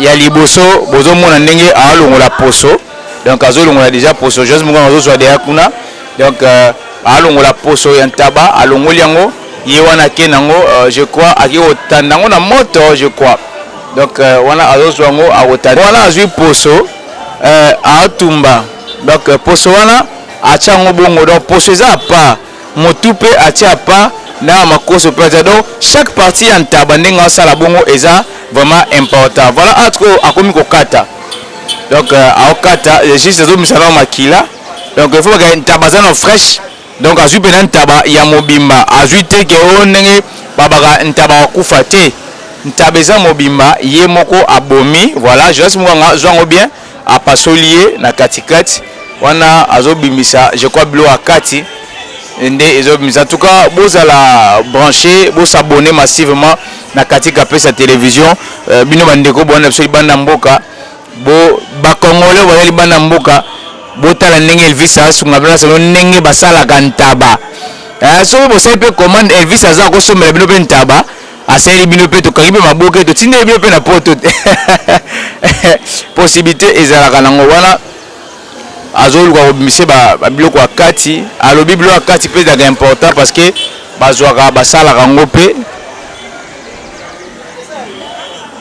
ya liboso bozomona ndenge alongola poso donc azolongola deja poso jose mokanga azozwa deya kuna donc euh, alongola poso ya ntaba alongoli yango ye wana ake nango euh, je crois ake kotanda yango na moto je crois donc euh, wana azozwa yango akotanda wana azwi poso Eh a tumba donc poso wana atia yango bongo donc poso eza a part mutu pe atia a part na makoso pe atia donc chaque partie ya ntaba ndenge azo sala bongo eza vraiment important voilà entre oyo akomi ko kata donc azo kata juste ezo bimisa nao makila donc il faut bakende ntaba aza nao freche Donc azui pena ntaba ya mobimba azui te ke oh ndenge babaka ntaba akufa te ntaba eza mobimba ye moko abomi voila journaliste moko anga azua ngo bien apasoli ye na kati kati wana azo bimisa je crois biloko ya kati nde ezo bimisa en tout cas bozala branche bo s'abonner massivement na katika pesa television bino ba ndeko bowana biso libanda mboka Bo ba congolais boyali bana mboka botala ndenge elvis asunga bino selo ndenge basalaka ntaba eh soki bosali pe commande elvis aza ko sombela bino pe ntaba asaleli bino pe tokangi pe maboke totindeli bino pe na poto possibilite ezalaka nango wana azoluka kobimisa ba biloko ya kati alobi biloko ya kati pe ezalaka important parce que bazuaka basalaka yango pe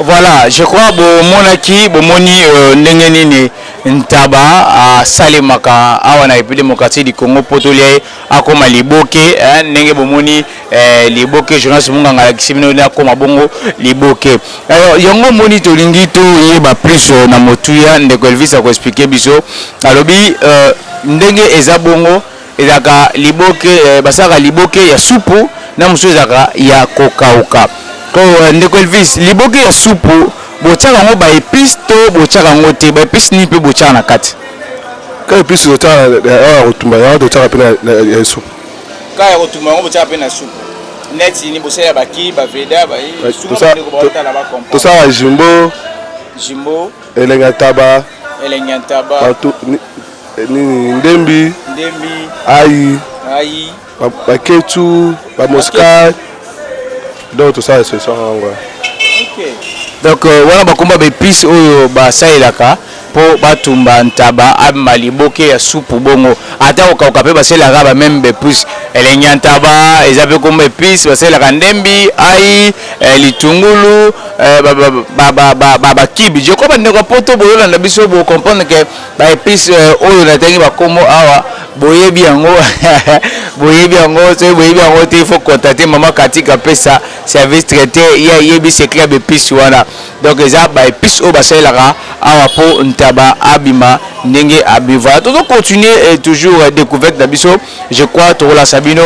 Voilà je crois bo monaki bo moni euh, ndenge nini ntaba asalemaka awa na République démocratique du Congo mpo tolia ye akoma liboke eh, ndenge bomoni eh, liboke journaliste munganga alakisi bino nde akoma bongo liboke alors yango moni tolingi toyeba plus euh, na motuya ndeko Elvis akoexplike biso alobi euh, ndenge eza bongo Ezalaka liboke basalaka liboke ya supu na mosusu ezalaka ya kokauka ndeko Elvis liboke ya supu botiaka yango ba epice to botiaka yango te ba epice nini pe botiaka na kati? Ka epice totiaka awa ya kotumba yango totiaka pe na supu. Ka ya kotumba yango botiaka pe na supu neti nini bosalela ba ki ba veda ba tosalaka jumbo, jumbo, elengi ya ntaba, elengi ya ntaba. Nini ndembi ndembi ayi ayi baketsu bamoskai donc tosala solution yango donc euh, wana bakomba baepice oyo basalelaka mpo batumba ntaba abima liboke ya supu bongo ata kokauka mpe basalelaka ba meme baepice elengi ya ntaba eza mpe komba epice basalelaka ndembi ai eh, litungulu eh, bakibi je crois bandeko ya poto boyolanda biso bocomprendre ke Ba epices oyo natangi ba kombo awa boyebi yango boyebi yango soki boyebi yango te il faut contacter maman Katika apesa service traite ye ayebi secret ya ba epices wana donc eza ba epices oyo basalelaka awa po ntaba abima ndenge abimi voilà tozo continuer toujours decouverte na biso je crois tokolakisa bino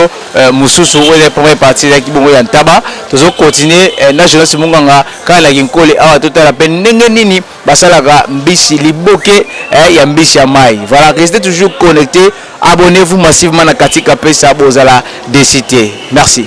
mosusu oyo ezali première partie ezalaki bongo ya ntaba tozo continuer na Jonas Munganga kaka na kinkole awa totala pe ndenge nini Basalaka mbisi liboke eh ya mbisi ya mayi voilà restez toujours connecte abonnez vous massivement na Katika pesa bozala deçu te merci.